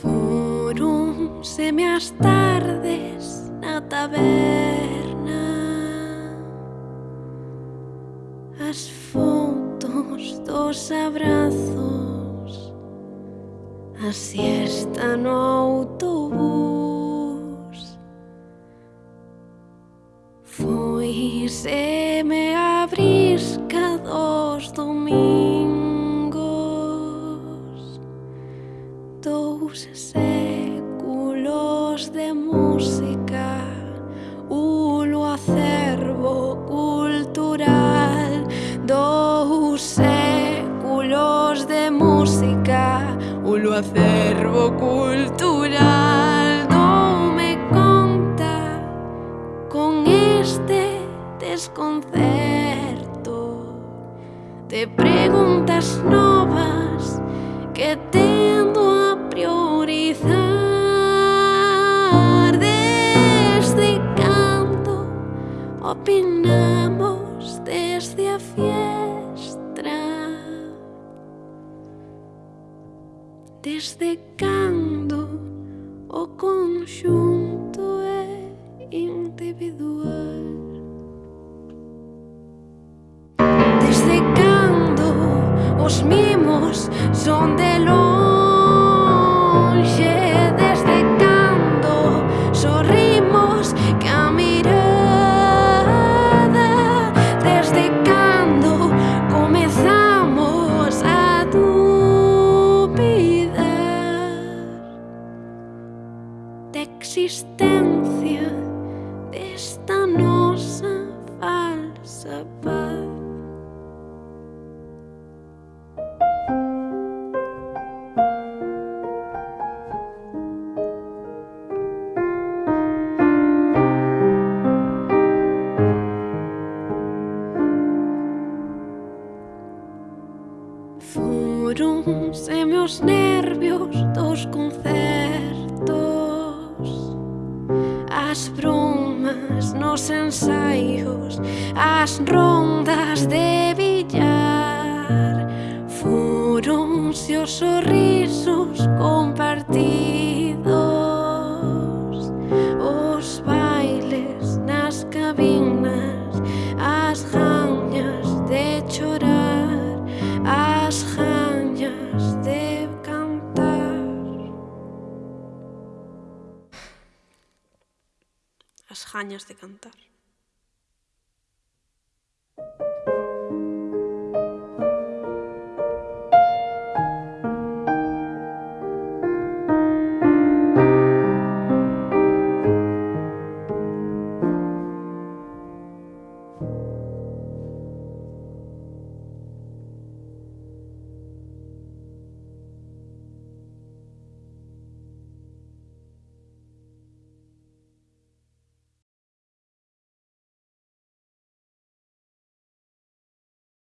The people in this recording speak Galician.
Fóronseme as tardes na taberna. As fotos dos abrazos a siesta no autobús. Foi se me abrís dos domingos. Dous séculos de música. amplo acervo cultural. Doume conta con este desconcerto Te preguntas novas que tendo a priorizar. Desde canto opinamos desde a fiel Desde cando o conxunto é individual? Desde cando os mimos son de longe? da existencia desta nosa falsa paz. Foronse meus nervios do as bromas nos ensaios, as rondas de billar, foronse os sorrisos compartidos, os bailes nas cabinas. años de cantar.